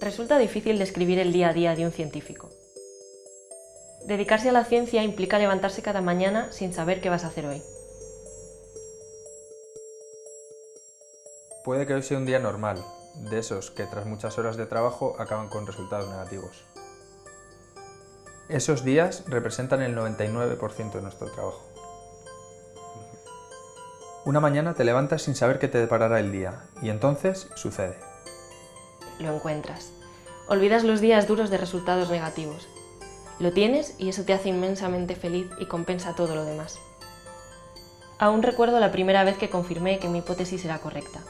Resulta difícil describir el día a día de un científico. Dedicarse a la ciencia implica levantarse cada mañana sin saber qué vas a hacer hoy. Puede que hoy sea un día normal, de esos que tras muchas horas de trabajo acaban con resultados negativos. Esos días representan el 99% de nuestro trabajo. Una mañana te levantas sin saber qué te deparará el día, y entonces sucede. Lo encuentras. Olvidas los días duros de resultados negativos. Lo tienes y eso te hace inmensamente feliz y compensa todo lo demás. Aún recuerdo la primera vez que confirmé que mi hipótesis era correcta.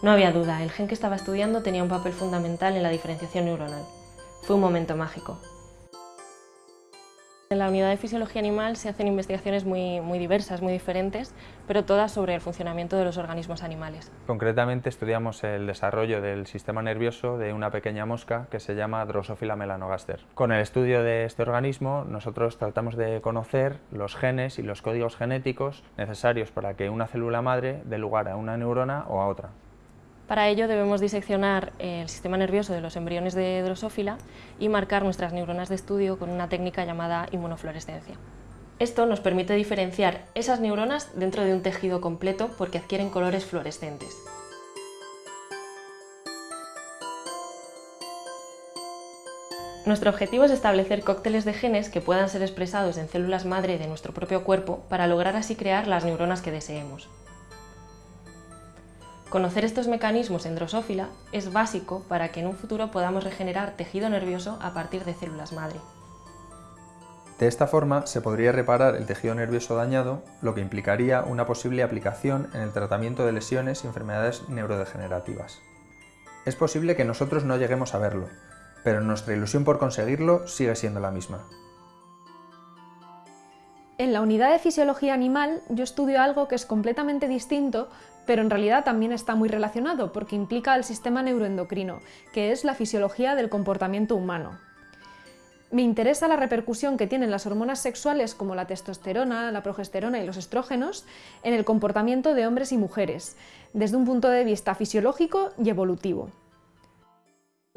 No había duda, el gen que estaba estudiando tenía un papel fundamental en la diferenciación neuronal. Fue un momento mágico. En la unidad de fisiología animal se hacen investigaciones muy, muy, diversas, muy diferentes, pero todas sobre el funcionamiento de los organismos animales. Concretamente estudiamos el desarrollo del sistema nervioso de una pequeña mosca que se llama Drosophila melanogaster. Con el estudio de este organismo nosotros tratamos de conocer los genes y los códigos genéticos necesarios para que una célula madre dé lugar a una neurona o a otra. Para ello debemos diseccionar el sistema nervioso de los embriones de drosófila y marcar nuestras neuronas de estudio con una técnica llamada inmunofluorescencia. Esto nos permite diferenciar esas neuronas dentro de un tejido completo porque adquieren colores fluorescentes. Nuestro objetivo es establecer cócteles de genes que puedan ser expresados en células madre de nuestro propio cuerpo para lograr así crear las neuronas que deseemos. Conocer estos mecanismos en drosófila es básico para que en un futuro podamos regenerar tejido nervioso a partir de células madre. De esta forma se podría reparar el tejido nervioso dañado, lo que implicaría una posible aplicación en el tratamiento de lesiones y enfermedades neurodegenerativas. Es posible que nosotros no lleguemos a verlo, pero nuestra ilusión por conseguirlo sigue siendo la misma. En la unidad de fisiología animal yo estudio algo que es completamente distinto, pero en realidad también está muy relacionado porque implica el sistema neuroendocrino, que es la fisiología del comportamiento humano. Me interesa la repercusión que tienen las hormonas sexuales como la testosterona, la progesterona y los estrógenos en el comportamiento de hombres y mujeres, desde un punto de vista fisiológico y evolutivo.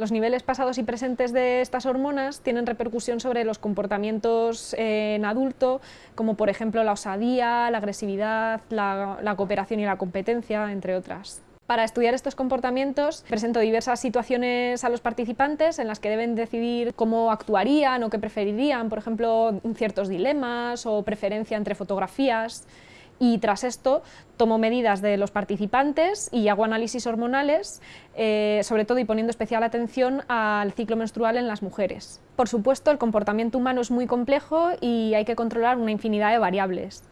Los niveles pasados y presentes de estas hormonas tienen repercusión sobre los comportamientos en adulto, como por ejemplo la osadía, la agresividad, la, la cooperación y la competencia, entre otras. Para estudiar estos comportamientos presento diversas situaciones a los participantes en las que deben decidir cómo actuarían o qué preferirían, por ejemplo, ciertos dilemas o preferencia entre fotografías y tras esto tomo medidas de los participantes y hago análisis hormonales, eh, sobre todo y poniendo especial atención al ciclo menstrual en las mujeres. Por supuesto, el comportamiento humano es muy complejo y hay que controlar una infinidad de variables.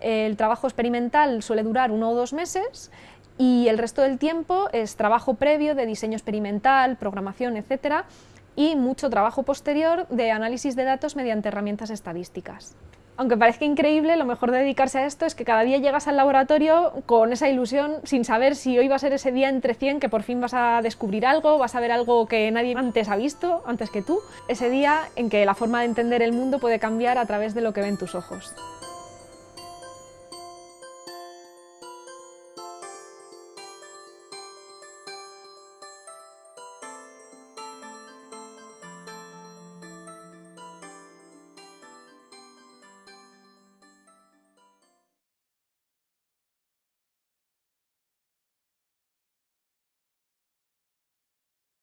El trabajo experimental suele durar uno o dos meses y el resto del tiempo es trabajo previo de diseño experimental, programación, etc. y mucho trabajo posterior de análisis de datos mediante herramientas estadísticas. Aunque parezca increíble, lo mejor de dedicarse a esto es que cada día llegas al laboratorio con esa ilusión, sin saber si hoy va a ser ese día entre 100 que por fin vas a descubrir algo, vas a ver algo que nadie antes ha visto, antes que tú. Ese día en que la forma de entender el mundo puede cambiar a través de lo que ven tus ojos.